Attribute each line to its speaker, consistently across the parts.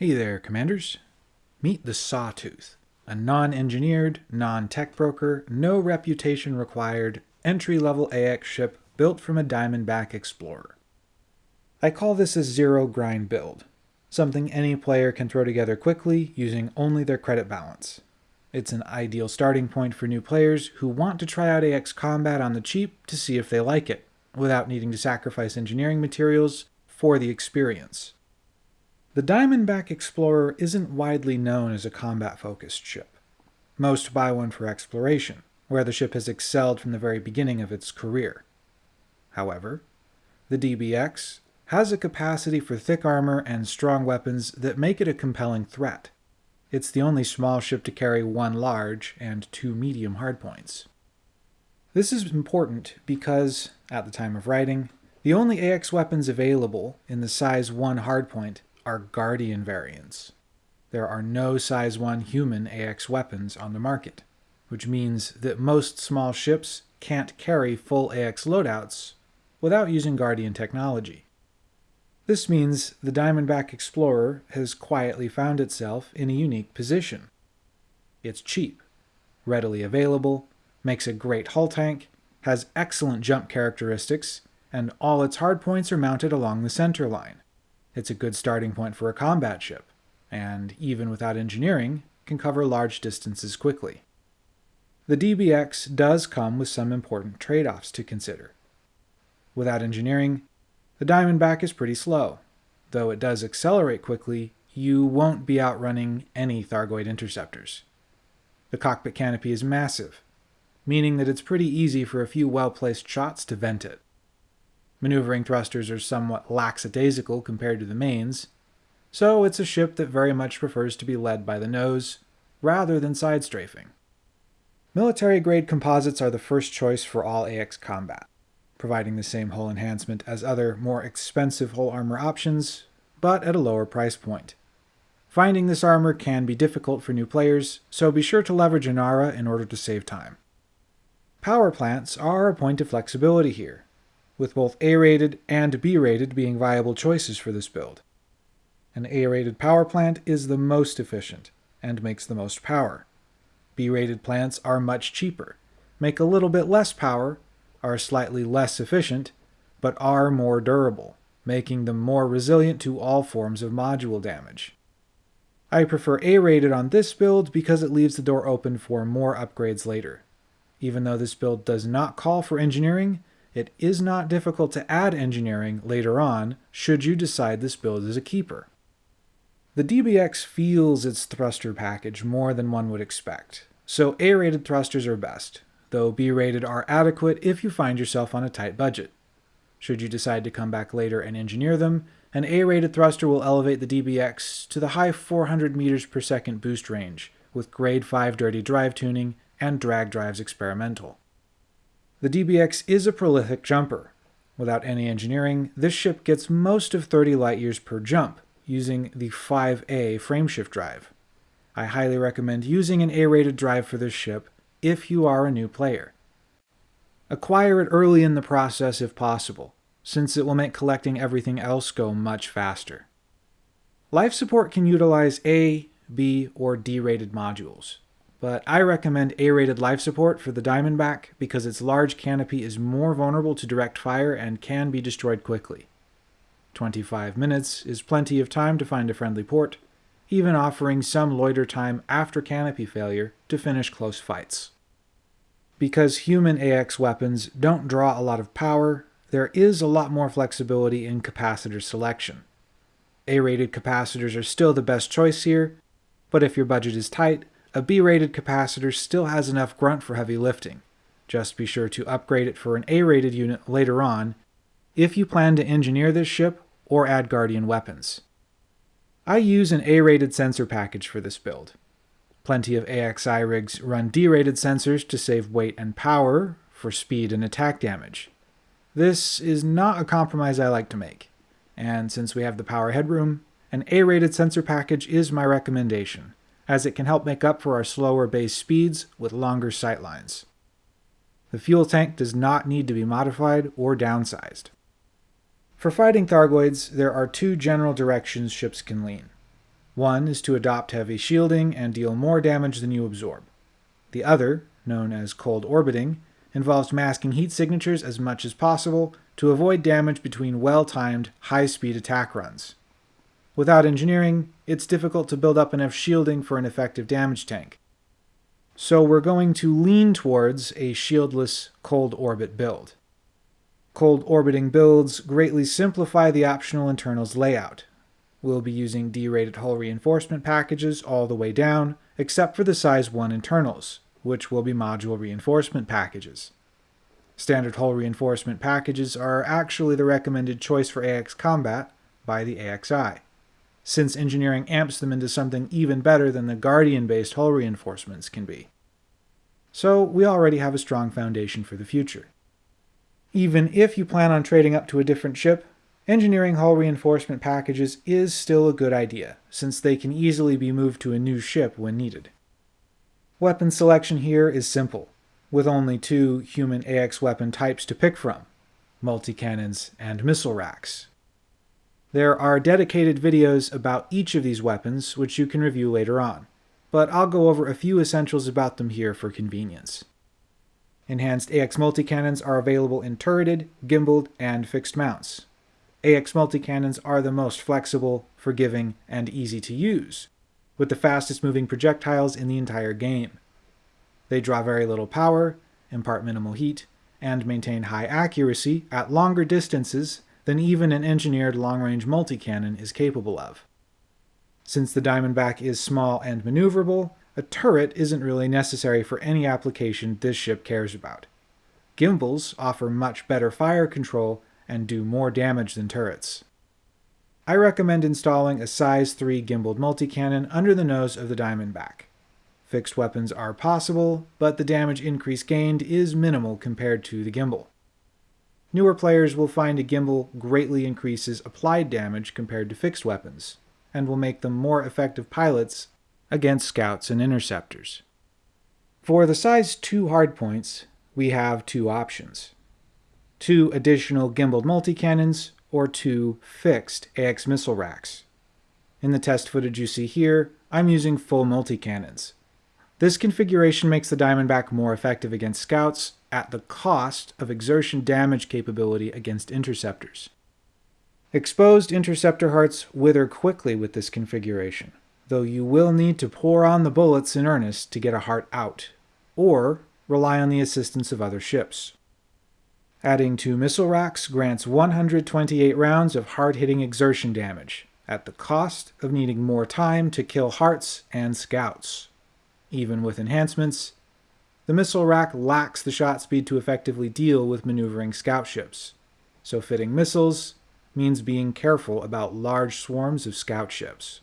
Speaker 1: Hey there, Commanders. Meet the Sawtooth, a non-engineered, non-tech broker, no reputation required, entry-level AX ship built from a Diamondback Explorer. I call this a zero-grind build, something any player can throw together quickly using only their credit balance. It's an ideal starting point for new players who want to try out AX Combat on the cheap to see if they like it, without needing to sacrifice engineering materials for the experience. The Diamondback Explorer isn't widely known as a combat-focused ship. Most buy one for exploration, where the ship has excelled from the very beginning of its career. However, the DBX has a capacity for thick armor and strong weapons that make it a compelling threat. It's the only small ship to carry one large and two medium hardpoints. This is important because, at the time of writing, the only AX weapons available in the size 1 hardpoint are Guardian variants. There are no size 1 human AX weapons on the market, which means that most small ships can't carry full AX loadouts without using Guardian technology. This means the Diamondback Explorer has quietly found itself in a unique position. It's cheap, readily available, makes a great hull tank, has excellent jump characteristics, and all its hardpoints are mounted along the center line. It's a good starting point for a combat ship, and even without engineering, can cover large distances quickly. The DBX does come with some important trade-offs to consider. Without engineering, the Diamondback is pretty slow. Though it does accelerate quickly, you won't be outrunning any Thargoid interceptors. The cockpit canopy is massive, meaning that it's pretty easy for a few well-placed shots to vent it. Maneuvering thrusters are somewhat lackadaisical compared to the mains, so it's a ship that very much prefers to be led by the nose, rather than side strafing. Military-grade composites are the first choice for all AX combat providing the same hull enhancement as other, more expensive hull armor options, but at a lower price point. Finding this armor can be difficult for new players, so be sure to leverage Inara in order to save time. Power plants are a point of flexibility here, with both A-rated and B-rated being viable choices for this build. An A-rated power plant is the most efficient, and makes the most power. B-rated plants are much cheaper, make a little bit less power, are slightly less efficient, but are more durable, making them more resilient to all forms of module damage. I prefer A-rated on this build because it leaves the door open for more upgrades later. Even though this build does not call for engineering, it is not difficult to add engineering later on should you decide this build is a keeper. The DBX feels its thruster package more than one would expect, so A-rated thrusters are best, though B-rated are adequate if you find yourself on a tight budget. Should you decide to come back later and engineer them, an A-rated thruster will elevate the DBX to the high 400 meters per second boost range, with grade 5 dirty drive tuning and drag drives experimental. The DBX is a prolific jumper. Without any engineering, this ship gets most of 30 light years per jump, using the 5A frameshift drive. I highly recommend using an A-rated drive for this ship, if you are a new player. Acquire it early in the process if possible, since it will make collecting everything else go much faster. Life support can utilize A, B, or D-rated modules, but I recommend A-rated life support for the Diamondback because its large canopy is more vulnerable to direct fire and can be destroyed quickly. 25 minutes is plenty of time to find a friendly port, even offering some loiter time after canopy failure to finish close fights. Because human AX weapons don't draw a lot of power, there is a lot more flexibility in capacitor selection. A-rated capacitors are still the best choice here, but if your budget is tight, a B-rated capacitor still has enough grunt for heavy lifting. Just be sure to upgrade it for an A-rated unit later on if you plan to engineer this ship or add Guardian weapons. I use an A-rated sensor package for this build. Plenty of AXI rigs run D-rated sensors to save weight and power for speed and attack damage. This is not a compromise I like to make, and since we have the power headroom, an A-rated sensor package is my recommendation, as it can help make up for our slower base speeds with longer sightlines. The fuel tank does not need to be modified or downsized. For fighting Thargoids, there are two general directions ships can lean. One is to adopt heavy shielding and deal more damage than you absorb. The other, known as cold orbiting, involves masking heat signatures as much as possible to avoid damage between well-timed, high-speed attack runs. Without engineering, it's difficult to build up enough shielding for an effective damage tank. So we're going to lean towards a shieldless cold orbit build. Cold orbiting builds greatly simplify the optional internals layout. We'll be using D-rated hull reinforcement packages all the way down, except for the size 1 internals, which will be module reinforcement packages. Standard hull reinforcement packages are actually the recommended choice for AX combat by the AXI, since engineering amps them into something even better than the Guardian-based hull reinforcements can be. So we already have a strong foundation for the future. Even if you plan on trading up to a different ship, engineering hull reinforcement packages is still a good idea, since they can easily be moved to a new ship when needed. Weapon selection here is simple, with only two human AX weapon types to pick from, multi-cannons and missile racks. There are dedicated videos about each of these weapons, which you can review later on, but I'll go over a few essentials about them here for convenience. Enhanced AX multi-cannons are available in turreted, gimbaled, and fixed mounts. AX multi-cannons are the most flexible, forgiving, and easy to use, with the fastest moving projectiles in the entire game. They draw very little power, impart minimal heat, and maintain high accuracy at longer distances than even an engineered long-range multi-cannon is capable of. Since the Diamondback is small and maneuverable, a turret isn't really necessary for any application this ship cares about. Gimbals offer much better fire control and do more damage than turrets. I recommend installing a size 3 gimbaled multi-cannon under the nose of the Diamondback. Fixed weapons are possible, but the damage increase gained is minimal compared to the gimbal. Newer players will find a gimbal greatly increases applied damage compared to fixed weapons, and will make them more effective pilots against scouts and interceptors. For the size 2 hardpoints, we have two options. Two additional gimbaled multi-cannons or two fixed AX missile racks. In the test footage you see here, I'm using full multi-cannons. This configuration makes the Diamondback more effective against scouts at the cost of exertion damage capability against interceptors. Exposed interceptor hearts wither quickly with this configuration, though you will need to pour on the bullets in earnest to get a heart out, or rely on the assistance of other ships. Adding two missile racks grants 128 rounds of hard-hitting exertion damage, at the cost of needing more time to kill hearts and scouts. Even with enhancements, the missile rack lacks the shot speed to effectively deal with maneuvering scout ships, so fitting missiles means being careful about large swarms of scout ships.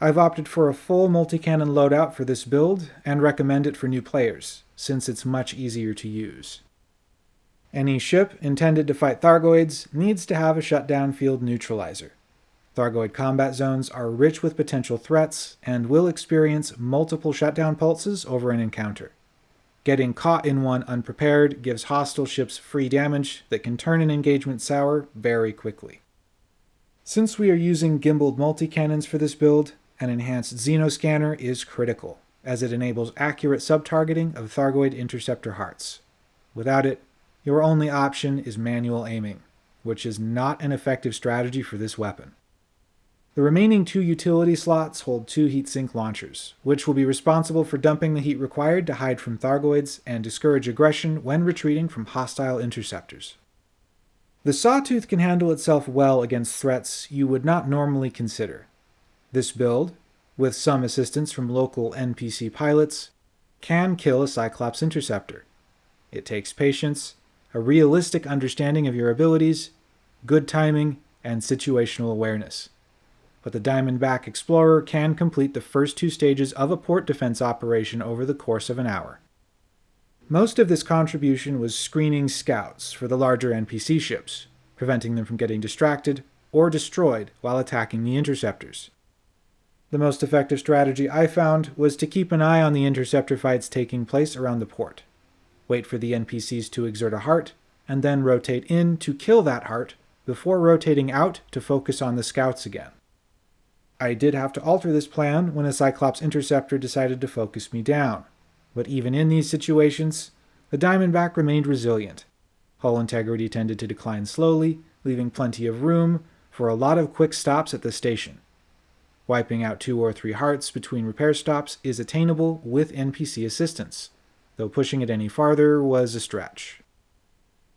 Speaker 1: I've opted for a full multi-cannon loadout for this build, and recommend it for new players, since it's much easier to use. Any ship intended to fight Thargoids needs to have a shutdown field neutralizer. Thargoid combat zones are rich with potential threats and will experience multiple shutdown pulses over an encounter. Getting caught in one unprepared gives hostile ships free damage that can turn an engagement sour very quickly. Since we are using gimbaled multi-cannons for this build, an enhanced Xenoscanner is critical, as it enables accurate sub-targeting of Thargoid interceptor hearts. Without it, your only option is manual aiming, which is not an effective strategy for this weapon. The remaining two utility slots hold two heatsink launchers, which will be responsible for dumping the heat required to hide from Thargoids and discourage aggression when retreating from hostile interceptors. The Sawtooth can handle itself well against threats you would not normally consider. This build, with some assistance from local NPC pilots, can kill a Cyclops interceptor. It takes patience, a realistic understanding of your abilities, good timing, and situational awareness. But the Diamondback Explorer can complete the first two stages of a port defense operation over the course of an hour. Most of this contribution was screening scouts for the larger NPC ships, preventing them from getting distracted or destroyed while attacking the interceptors. The most effective strategy I found was to keep an eye on the interceptor fights taking place around the port wait for the NPCs to exert a heart, and then rotate in to kill that heart before rotating out to focus on the scouts again. I did have to alter this plan when a Cyclops interceptor decided to focus me down, but even in these situations, the Diamondback remained resilient. Hull integrity tended to decline slowly, leaving plenty of room for a lot of quick stops at the station. Wiping out two or three hearts between repair stops is attainable with NPC assistance, though pushing it any farther was a stretch.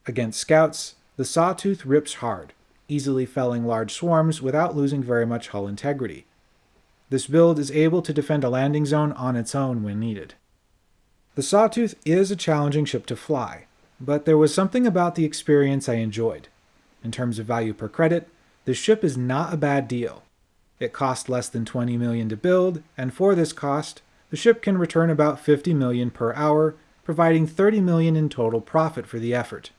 Speaker 1: Against scouts, the Sawtooth rips hard, easily felling large swarms without losing very much hull integrity. This build is able to defend a landing zone on its own when needed. The Sawtooth is a challenging ship to fly, but there was something about the experience I enjoyed. In terms of value per credit, the ship is not a bad deal. It cost less than 20 million to build, and for this cost, the ship can return about 50 million per hour, providing 30 million in total profit for the effort.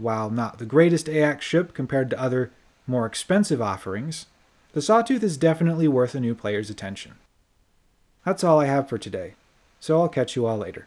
Speaker 1: While not the greatest AX ship compared to other, more expensive offerings, the Sawtooth is definitely worth a new player's attention. That's all I have for today, so I'll catch you all later.